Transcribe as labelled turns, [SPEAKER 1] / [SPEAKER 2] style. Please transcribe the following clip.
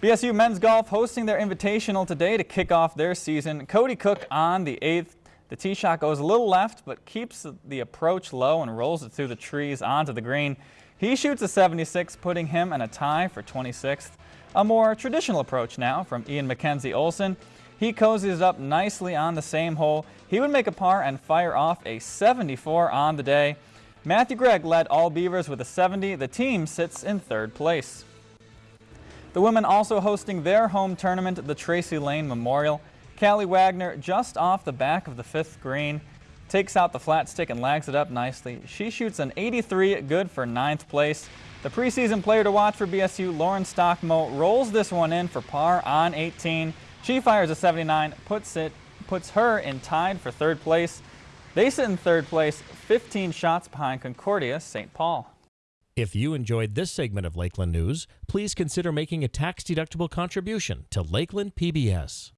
[SPEAKER 1] BSU men's golf hosting their invitational today to kick off their season. Cody Cook on the eighth. The tee shot goes a little left, but keeps the approach low and rolls it through the trees onto the green. He shoots a 76, putting him in a tie for 26th. A more traditional approach now from Ian McKenzie Olson. He cozies up nicely on the same hole. He would make a par and fire off a 74 on the day. Matthew Gregg led all Beavers with a 70. The team sits in third place. The women also hosting their home tournament, the Tracy Lane Memorial. Callie Wagner just off the back of the fifth green, takes out the flat stick and lags it up nicely. She shoots an 83, good for ninth place. The preseason player to watch for BSU, Lauren Stockmo, rolls this one in for par on 18. She fires a 79, puts it, puts her in tied for third place. They sit in third place, 15 shots behind Concordia St. Paul.
[SPEAKER 2] If you enjoyed this segment of Lakeland News, please consider making a tax-deductible contribution to Lakeland PBS.